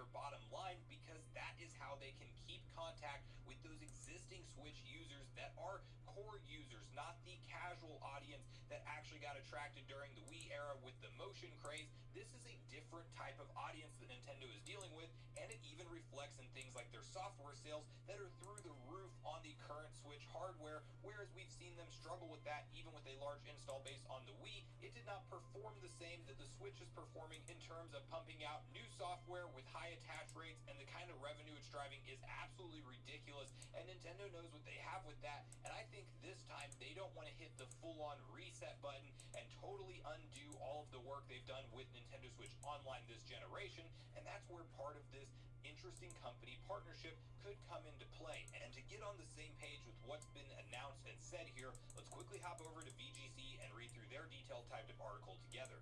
their bottom line because that is how they can keep contact with those existing Switch users that are core users, not the casual audience that actually got attracted during the Wii era with the motion craze. This is a different type of audience that Nintendo is dealing with, and it even reflects in things like their software sales that are through the roof on the current Switch hardware, whereas we've seen them struggle with that even with a large install base on the Wii. It did not perform the same that the Switch is performing in terms of pumping out new software with high attach rates and the kind of revenue it's driving is absolutely ridiculous and Nintendo knows what they have with that and I think this time they don't want to hit the full-on reset button and totally undo all of the work they've done with Nintendo Switch Online this generation and that's where part of this interesting company partnership could come into play. And to get on the same page with what's been announced and said here, let's quickly hop over to VGC and read through their detailed typed up article together.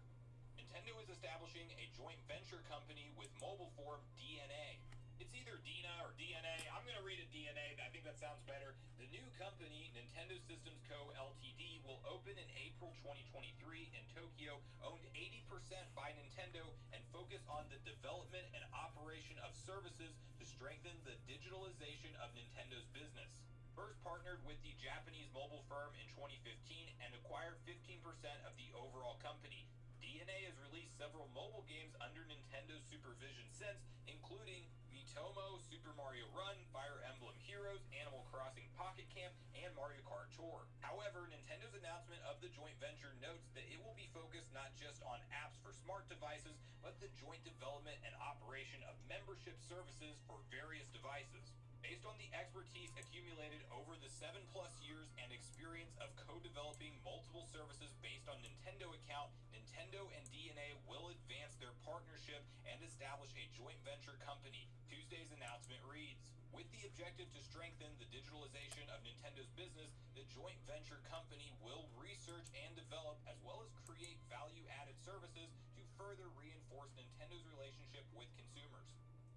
Nintendo is establishing a joint venture company with mobile form DNA. It's either Dina or DNA. I'm going to read it DNA. I think that sounds better. The new company, Nintendo Systems Co. Ltd., will open in April 2023 in Tokyo, owned 80% by Nintendo, and focus on the development services to strengthen the digitalization of Nintendo's business. First partnered with the Japanese mobile firm in 2015 and acquired 15% of the overall company. DeNA has released several mobile games under Nintendo's supervision since, including Miitomo, Super Mario Run, Fire Emblem Heroes, Animal Crossing Pocket Camp, and Mario Kart Tour. However, Nintendo's announcement of the joint venture notes that it will be focused not just on apps for smart devices, but the joint development and operation of membership services for various devices. Based on the expertise accumulated over the 7 plus years and experience of co-developing multiple services based on Nintendo account, Nintendo and DNA will advance their partnership and establish a joint venture company. Tuesday's announcement reads, with the objective to strengthen the digitalization of Nintendo's business, the joint venture company will research and develop as well as create value-added services to further reinforce Nintendo's relationship with consumers.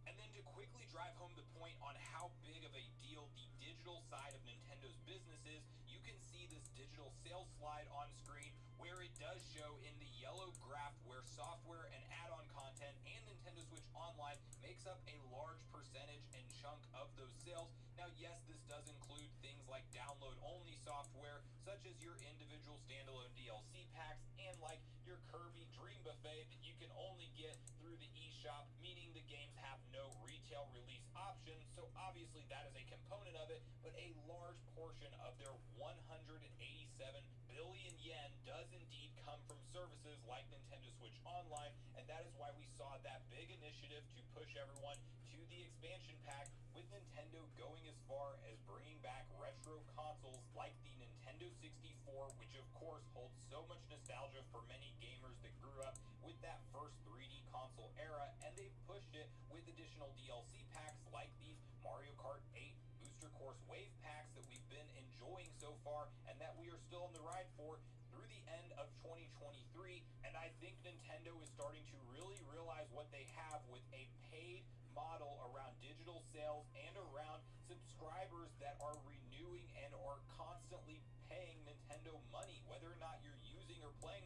And then to quickly drive home the point on how big of a deal the digital side of Nintendo's business is, you can see this digital sales slide on screen where it does show in the yellow graph where software and add-on content and Nintendo Switch Online makes up a large percentage and chunk of those sales. Now, yes, this does include things like download-only software, such as your individual standalone DLC packs and like your Kirby Buffet that you can only get through the eShop, meaning the games have no retail release option. So obviously that is a component of it, but a large portion of their 187 billion yen does indeed come from services like Nintendo Switch Online, and that is why we saw that big initiative to push everyone to the expansion pack with Nintendo going as far as bringing back retro consoles like the Nintendo 64, which of course holds so much nostalgia for many additional DLC packs like these Mario Kart 8 booster course wave packs that we've been enjoying so far and that we are still on the ride for through the end of 2023 and I think Nintendo is starting to really realize what they have with a paid model around digital sales and around subscribers that are renewing and are constantly paying Nintendo money. Whether or not you're using or playing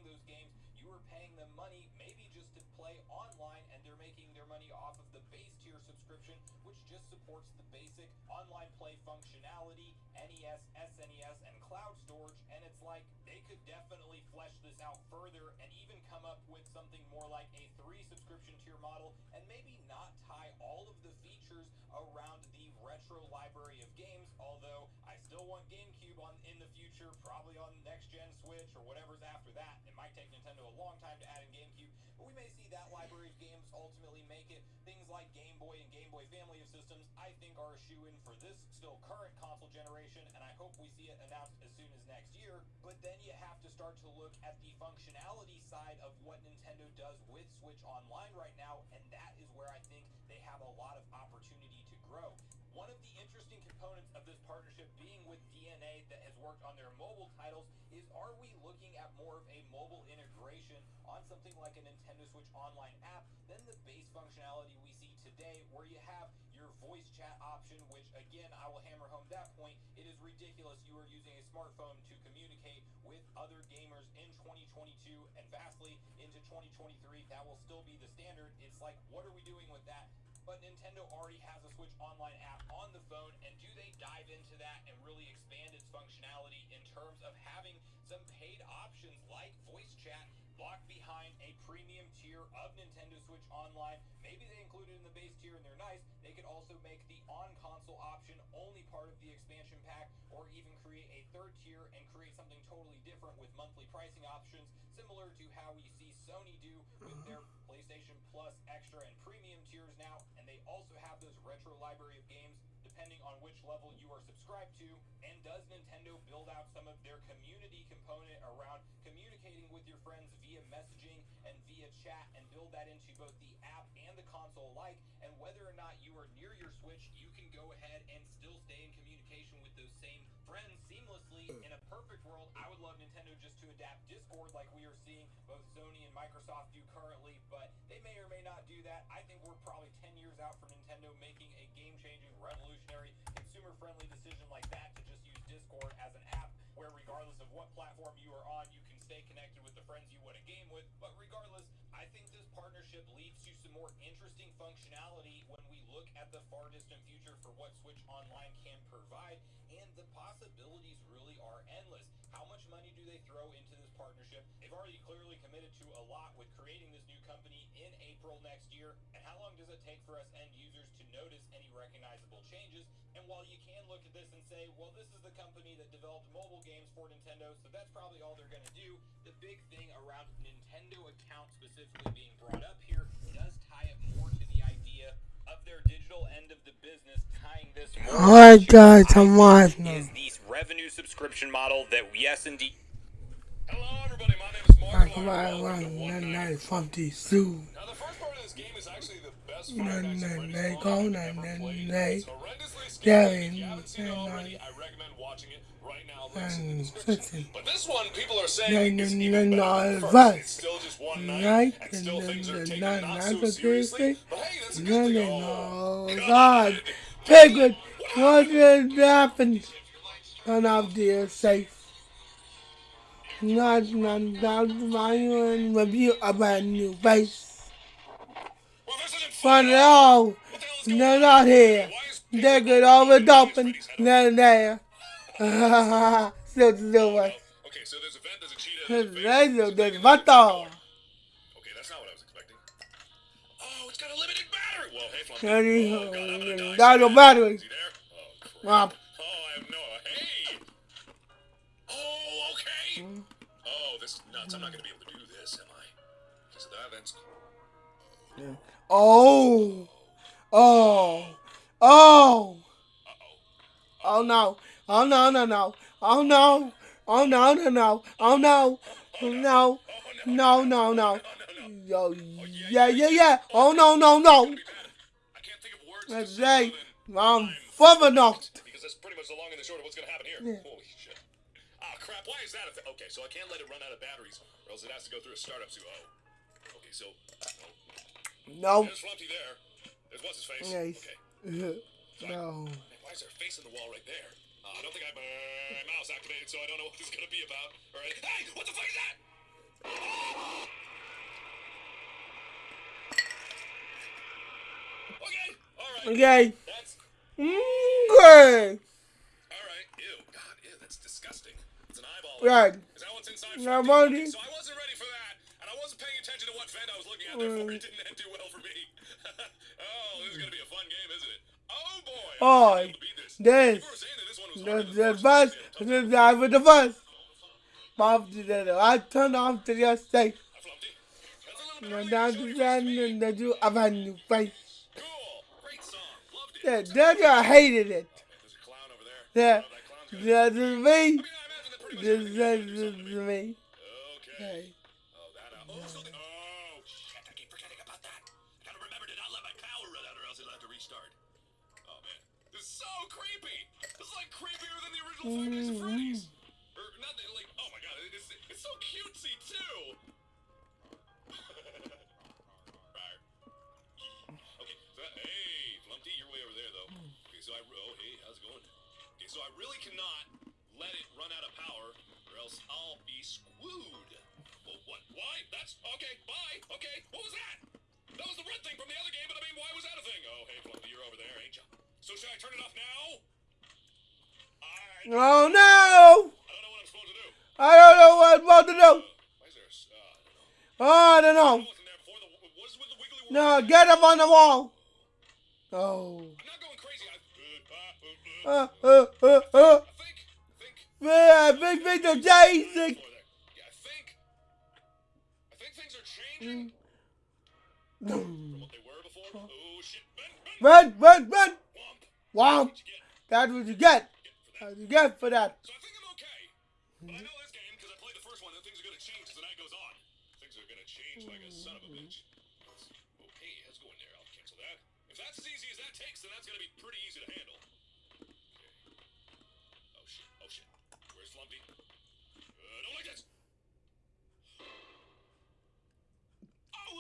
just supports the basic online play functionality, NES, SNES, and cloud storage. And it's like they could definitely flesh this out further and even come up with something more like a three subscription tier model and maybe not tie all of the features around the retro library of games, although I still want GameCube on in the future, probably on next gen Switch or whatever's after that. It might take Nintendo a long time to add in GameCube, but we may see that library of games ultimately make it. Things like Game Boy and Game Boy family of systems, I think are a shoe-in for this still current console generation, and I hope we see it announced as soon as next year. But then you have to start to look at the functionality side of what Nintendo does with Switch Online right now, and that is where I think they have a lot of opportunity to grow. One of the interesting components of this partnership being with DeNA that has worked on their mobile titles is are we looking at more of a mobile integration on something like a Nintendo Switch Online app functionality we see today where you have your voice chat option, which again, I will hammer home that point. It is ridiculous you are using a smartphone to communicate with other gamers in 2022 and vastly into 2023. That will still be the standard. It's like, what are we doing with that? but Nintendo already has a Switch Online app on the phone, and do they dive into that and really expand its functionality in terms of having some paid options like voice chat locked behind a premium tier of Nintendo Switch Online? Maybe they include it in the base tier and they're nice. They could also make the on-console option only part of the expansion pack, or even create a third tier and create something totally different with monthly pricing options, similar to how we see Sony do with their PlayStation Plus Extra and Premium tiers now, and they also have those retro library of games depending on which level you are subscribed to. And does Nintendo build out some of their community component around communicating with your friends via messaging and via chat and build that into both the app and the console alike? And whether or not you are near your Switch, you can go ahead and still stay in communication with those same friends seamlessly. In a perfect world, I would love Nintendo just to adapt Discord like we are seeing both Sony and Microsoft do currently, but they may or may not do that. I think we're probably 10 years out from Nintendo making a game-changing, revolutionary, consumer-friendly decision like that to just use Discord as an app where regardless of what platform you are on, you can stay connected with the friends you want to game with. But regardless, I think this partnership leads to some more interesting functionality when we look at the far distant future for what Switch Online can provide, and the possibilities really are endless. How much money do they throw into this partnership? They've already clearly committed to a lot with creating this new company in April next year, and how long does it take for us end users to notice any recognizable changes? And while you can look at this and say, well, this is the company that developed mobile games for Nintendo, so that's probably all they're going to do, the big thing around Nintendo account specifically being brought up here does tie it more to the idea of their digital end of the business, tying this Alright, guys, I'm think watching is the revenue subscription model that yes indeed. Hello everybody, my name is Mark. Like right around one night from the zoo. Now the first part of this game is actually the best Nah, Five Nights at nah, Freddy's they game I've ever played. It's horrendously scary. Yeah, If you haven't seen it nah, already. I recommend watching it right now. Links in the And listen, But this one, people are saying is nah, even nah, better than nah, the what? first. It's still just one Night, night, and and still things are taken not so seriously. But hey, that's a no, good thing. no, Oh, God, Piglet, what did happen? Turn off the safe. Not, not, my own review about new face. Well, this isn't Fun fun at all. What the hell is going They're not here. They get always over going to dumping. Freddy's head? They're. Still Oh, it. Okay, so there's a vent, there's a cheetah, There's a there's a there's thing, and butter. door. Okay, that's not what I was expecting. Oh, it's got a limited battery. Well, hey, Fluffy. Oh, God, I'm gonna die. battery. There? Oh, crap. Oh, I have no. Hey. Oh, okay. Oh, this is nuts. I'm not gonna be able to do this, am I? So that vent's. Oh. Oh. Oh. Uh oh. Oh no. Oh no no no. Oh no. Oh no no no. Oh no. Oh no. No no no. No, no, no. Yo yeah yeah yeah. Oh no no no. Be bad. I can't think of words. to Let's say I'm not. Because that's pretty much the long and the short of what's gonna happen here. Holy shit. Ah, crap. Why is that? Okay, so I can't let it run out of batteries, or else it has to go through a startup. So, oh. Okay, so. Oh. No. There's Flumpty there. There's what's his face. Okay. No. Why is there a face in the wall right there? Uh, I don't think I have my mouse activated, so I don't know what this is gonna be about. All right. Hey, what the fuck is that? Okay. All right. Okay. That's Okay. all right. Ew. God, ew. That's disgusting. It's an eyeball. Right. Is that what's inside? Okay, so I wasn't ready for that, and I wasn't paying attention to what vent I was looking at. Therefore, it didn't end too well for me. oh, this is gonna be a fun game, isn't it? Oh boy. I'm Oh, gonna be able to beat this. this. People were saying that this Oh, one was The, the bus, the with the bus. Bob did it. I turned off to your early down to first speed. and the do have a new face. Yeah, that guy hated it. Yeah. That This is me. This this is me. Okay. Oh okay, hey, Flumpty, you're way over there, though. Okay, so I, oh, hey, how's it going? Okay, so I really cannot let it run out of power, or else I'll be screwed. Well, what, why? That's, okay, bye, okay, what was that? That was the red thing from the other game, but I mean, why was that a thing? Oh, hey, you're over there, ain't? So should I turn it off now? Supposed to do. I don't know what I'm supposed to do. Why is there a s- uh, I don't know. Oh, I don't I know. what? No, get up on the wall. Oh. I'm not going crazy. I, uh, uh, uh, Uh. I. Yeah, I think. I things are changing what. Oh ben, Run, run, run. womp. That's what you get. Get for that. That's what you get for that. So I think I'm okay. But I know this game because I played the first one, and things are gonna change as the night goes on. Things are gonna change like a son of a bitch. Oh, let's go in there. I'll cancel that. If that's as easy as that takes, then that's gonna be pretty easy to handle. Okay. Oh shit! Oh shit! Where's Flumpty? Uh, don't like this.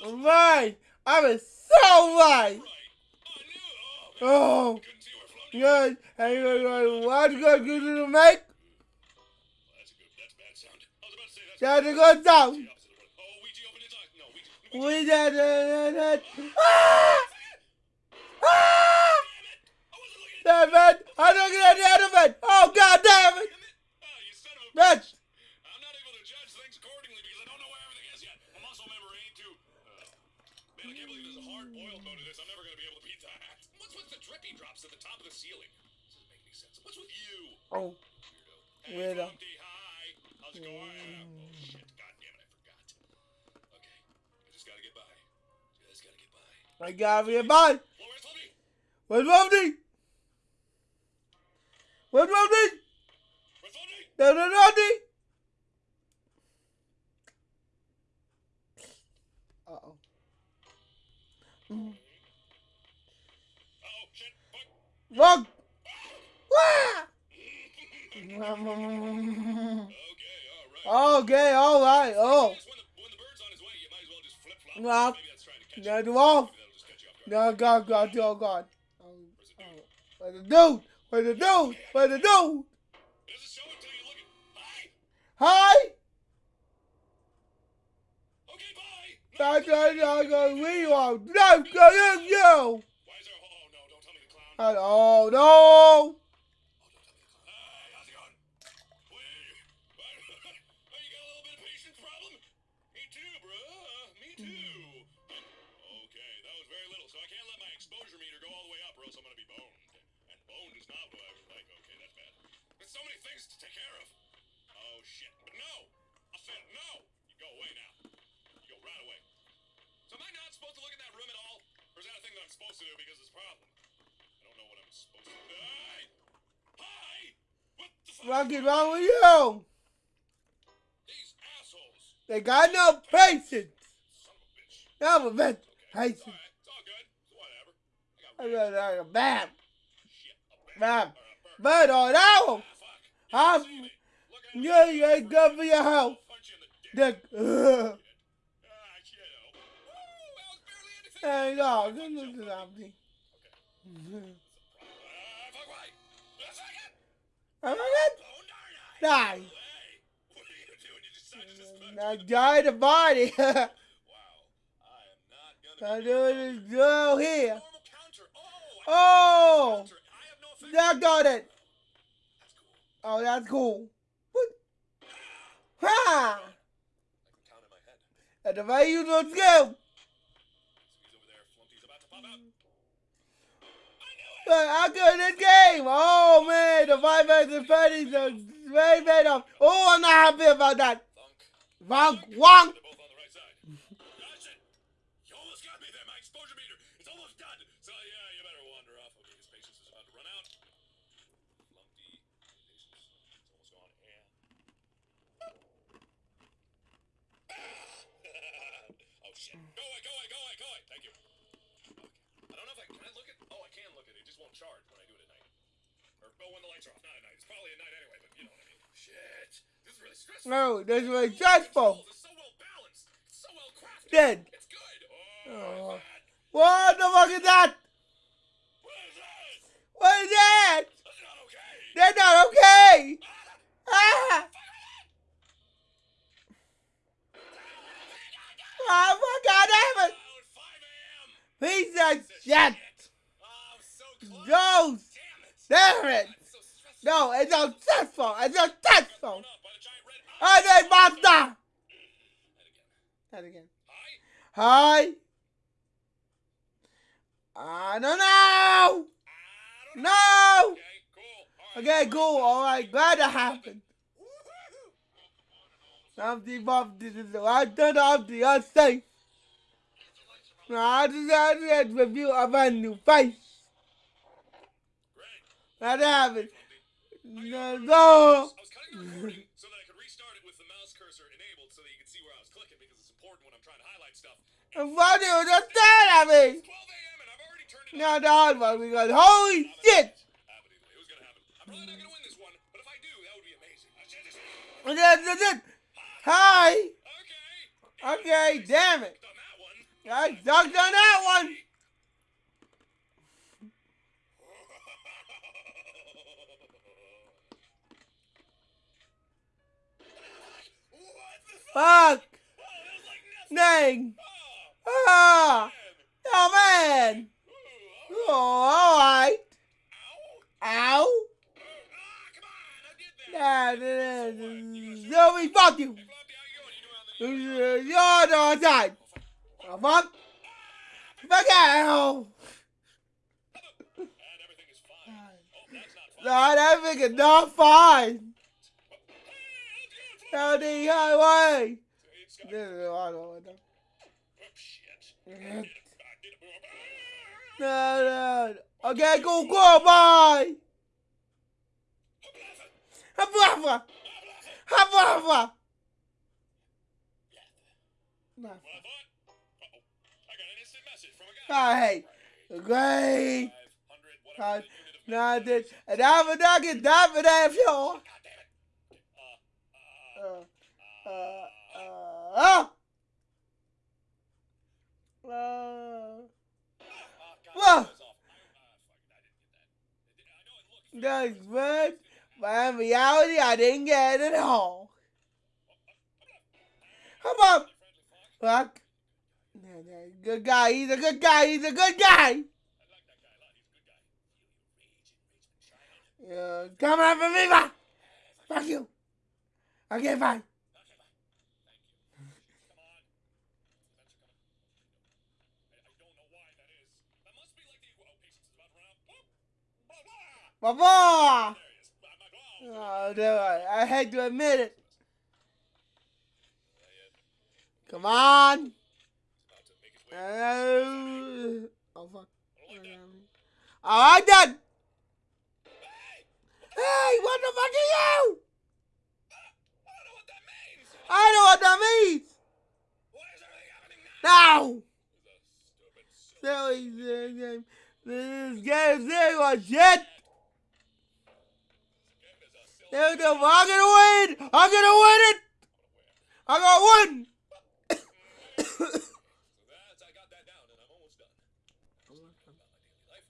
Oh, Right. I was so right. right. I knew. Oh. Oh. couldn't see where Flumpty. Good. Hey, what's good you to make? That's a good. That's a bad sound. I was about to say that's. That's a good sound. of. Oh, Ouija opened its eyes. No, Ouija. Ouija. We did it. Ah! Ah! I wasn't looking at Damn it. I'm looking at the elephant. Oh, God damn it. It! Ah, you son of a Bitch. Ceiling? This doesn't make any sense. What's with you, Oh, weirdo? Hey, Weirdo. Hi. How's it going? Mm. Oh shit! God damn it! I forgot. Okay, I just gotta get by. Just gotta get by. I gotta bye. Well, where's wrong with me? What's wrong? Where's Flumpty? There's a naughty. Uh-oh. Oh shit! Fuck. Fuck. Wah! Okay, all right. Okay, all right. Oh, Yes, when the, when the bird's on his way, you might as well just flip flop. Well, Maybe that's to catch you. that's off. Maybe that'll just catch you off guard. No, God, God, oh, God. Oh, Where's the dude? Where's the dude? Where's the dude? Where's the dude? It doesn't show until you look at. Hi. Okay, bye. Right, I'm going to read on. No, go in you. Why is there? Oh no! Don't tell me the clown. No. Don't tell me the clown. Hey, how's it going? Wait. You got a little bit of patience problem? Me too, bruh. Me too. Okay, that was very little, so I can't let my exposure meter go all the way up, or else I'm gonna be boned. And boned is not what I would like. Okay, that's bad. There's so many things to take care of. Oh shit! No, I said no. You go away now. You go right away. So am I not supposed to look in that room at all, or is that a thing that I'm supposed to do because it's a problem? I don't know what I'm supposed to do. Hi! Hi! What's wrong with you? These assholes! They got no patience. A bitch. Patience. Alright. It's all good. Whatever. I I got got like a. But on that one, I'm, you ain't good for your health. Dick. Ugh. Hey, no, you. at something. decided to just punch Now join the body. Wow. I I'm doing drill here. Oh, I Oh. I no. I got it. Oh, that's cool. What? Ha! I my the way you do skill. He's over there. Flumpty's about to pop out. I got this game. Oh man, the five versus Freddy's are way better. Oh, I'm not happy about that. Wonk, wonk. They're both on the right side. That's it. You almost got me there. My exposure meter. It's almost done. So yeah, you better wander off. Okay, his patience is about to run out. Flumpty. Patience. It's almost gone. And. oh shit. Go away, go away, go away, go away. Thank you. Okay. I don't know if I can I look at oh I can look at it. It just won't charge when I do it at night. Or when the lights are off. Not at night. It's probably at night anyway, but you know what I mean. Shit. This is really stressful. No, this is Ooh, stressful. It's so well balanced. It's so well crafted. Dead. It's good. Oh, Oh. what is that? What the fuck is that? What is that? What is that? That's not okay. That's not okay. Ah! Ah! Oh my god, it's 5 a.m. Piece of a shit! So Damn it. No, it's a cell phone. It's a cell phone. I need monster. That again. Hi. I don't know. I. No. Okay, cool. All right. Okay, cool. All right, glad that happened. Flumpty Bumpty is the right turn off the unsafe. I just had to review of a new face. That happened. No, no. I was cutting the recording so that I could restart it with the mouse cursor enabled so that you could see where I was clicking because it's important when I'm trying to highlight stuff. And what do you just understand at me? It's 12 a.m. and I've already turned it Now on. the hard one because holy shit! Happen ah, either way. It was gonna happen. I'm probably not gonna win this one, but if I do, that would be amazing. I should just- And then- then- then- Hi! Okay. Okay, damn it. Done that one. I sucked on that one. Fuck? Fuck! Oh, like. Dang! Oh, Ah! man. Oh man! Oh, alright. Ow. Ow! Ah, come on. I did that. That is. Zoe, fuck you! Hey, Floppy, how you doing? You doing on the- You're the other side! Oh, fuck! Fuck out! And everything is fine. Oh, that's not fine. Nah, that nigga not fine! Hey, Down the highway! It's got- This is the hard one. Oh, shit. No, I did no. Okay, go, go, bye! Hafafa! Hafafa! Well, I thought. Uh-oh. I got an instant message from a guy. I hate. Great. 500, whatever the unit of Now this, is. and I'm a dog and die for that sure. God damn it. Uh, uh, Uh, uh, uh, uh, that's good, but in reality, I didn't get it at all. How about, fuck, good guy, he's a good guy, he's a good guy. Yeah, come after me, ma. Fuck you. Okay, fine. Okay, bye. Thank you. Come on. Events are coming. I, I don't know why that is. That must be like the. Oh, patience is about to run out. Whoop. Blah, blah. Baba. There he is. My gloves. Oh, no, I, I hate to admit it. Come on. About to make his way. Uh, oh, fuck. I don't like that. All right, then. Hey! Hey, what the fuck are you? I don't know what that means. I know what that means. Now? Silly game. This game zero shit. I'm gonna win. I'm gonna win it. I'm gonna win. So that's, I got that down, and I'm almost done. About my daily life.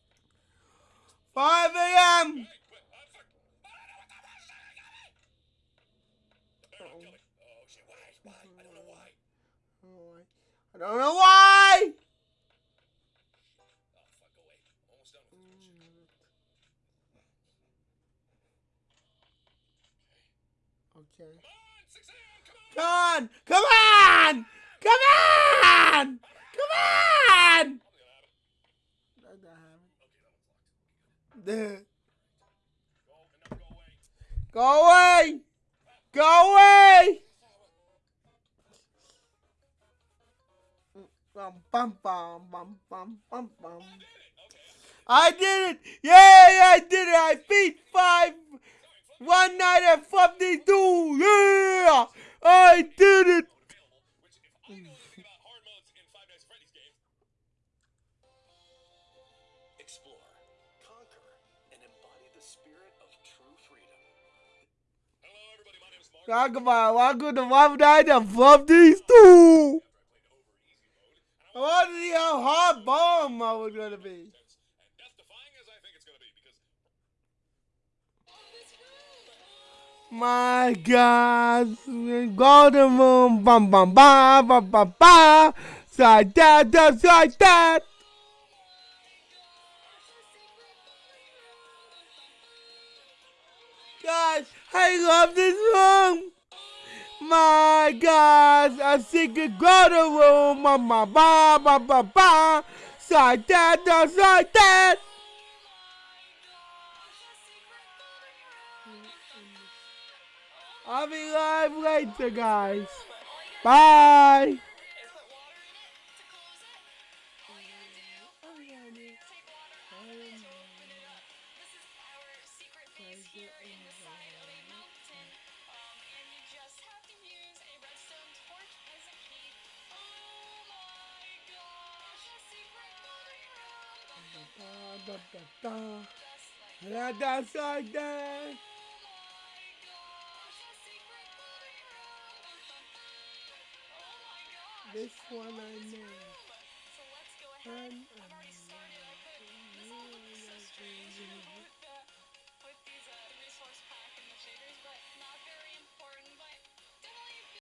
5 a.m. Hey, wait, uh, fuck. I don't know what that was. The bear not kill me. Oh, shit. Why? Why? I don't know why. I don't know why. Okay. Come on, come on! Come on. Come on. Come on. Come on. Something's gonna happen. There. Okay, that one's locked. Go, and now go away. Go away. Go away. I did it! Yay, I did it! I beat five one night at 52! Yeah! I did it! Talk about how good the Five Nights at 52! I played over easy mode, and I I want to see how hard bomb I was it's gonna be, My God! Golden room, bum bum bum bum bum bum. Side that, that, side that. God, I love this room. My God, a secret grotto room. Ba ba ba ba ba. Side that, like that. I'll be live later, guys. Bye. Da, da, da, da. That's like that. This one I know. So let's go ahead um, and already um, start